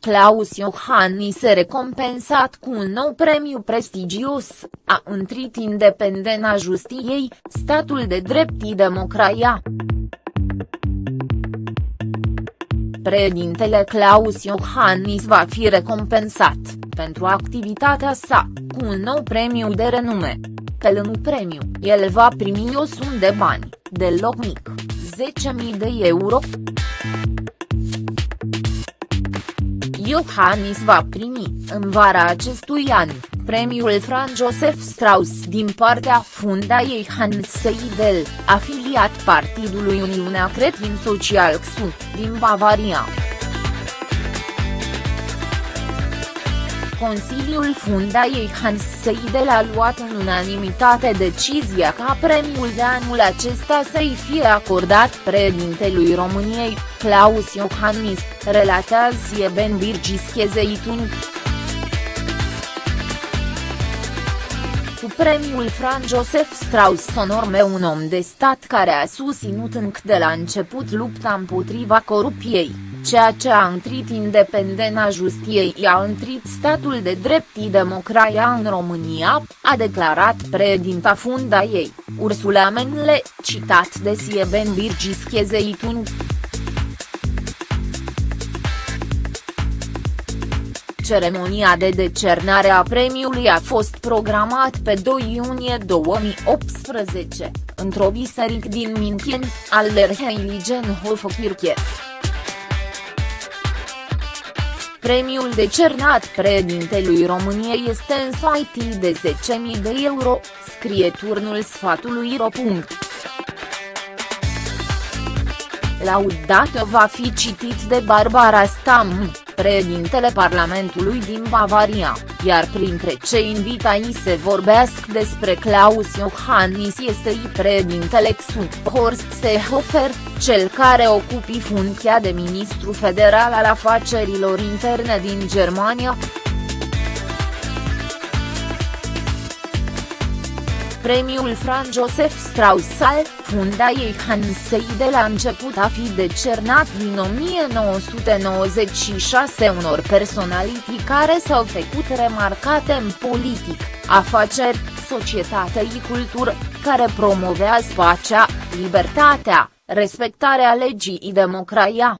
Claus Iohannis recompensat cu un nou premiu prestigios, a întrit independența justiției, statul de drept și democrația. Președintele Claus Iohannis va fi recompensat, pentru activitatea sa, cu un nou premiu de renume. Pe lângă premiu, el va primi o sumă de bani, deloc mic, 10.000 de euro. Iohannis va primi, în vara acestui an, premiul Franz Josef Strauss din partea Fundației Hans Seidel, afiliat partidului Uniunea Cretin Social XU, din Bavaria. Consiliul Fundației Hans Seidel a luat în unanimitate decizia ca premiul de anul acesta să-i fie acordat președintelui României, Claus Iohannis, relatează Sieben Birgis Chezeitun. Cu premiul Franz Josef Strauss onorme un om de stat care a susținut încă de la început lupta împotriva corupției ceea ce a întrit independența justiției i-a întrit statul de drept și democrația în România, a declarat președinta funda ei, Ursula Menle, citat de Sieben Birgis Chezeitun. Ceremonia de decernare a premiului a fost programat pe 2 iunie 2018, într-o biserică din München, al Lerheiligenhofkirche. Premiul decernat președintelui României este însoitit de 10.000 de euro, scrie turnul sfatului ro. Laudato va fi citit de Barbara Stam, președintele Parlamentului din Bavaria, iar printre cei invitați se vorbesc despre Klaus Iohannis este i președintele XU, Horst Seehofer, cel care ocupi funcția de ministru federal al afacerilor interne din Germania. Premiul Franz Josef Strauss al Fundației Hans Seidel a început a fi decernat din 1996 unor personalități care s-au făcut remarcate în politic, afaceri, societate și cultură, care promovează pacea, libertatea, respectarea legii și democrația.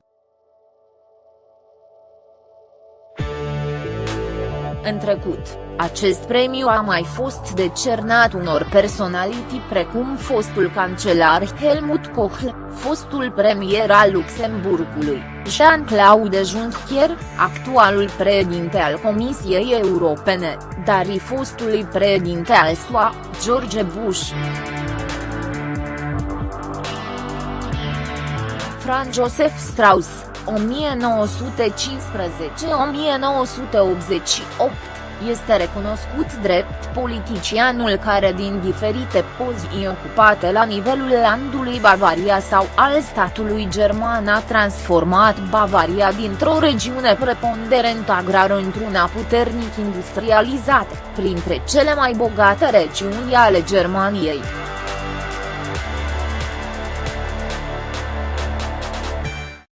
În trecut, acest premiu a mai fost decernat unor personalități precum fostul cancelar Helmut Kohl, fostul premier al Luxemburgului, Jean-Claude Juncker, actualul președinte al Comisiei Europene, dar și fostului președinte al SUA, George Bush. Franz Josef Strauss, 1915-1988 este recunoscut drept politicianul care din diferite poziții ocupate la nivelul landului Bavaria sau al statului german a transformat Bavaria dintr-o regiune preponderent agrară într-una puternic industrializată, printre cele mai bogate regiuni ale Germaniei.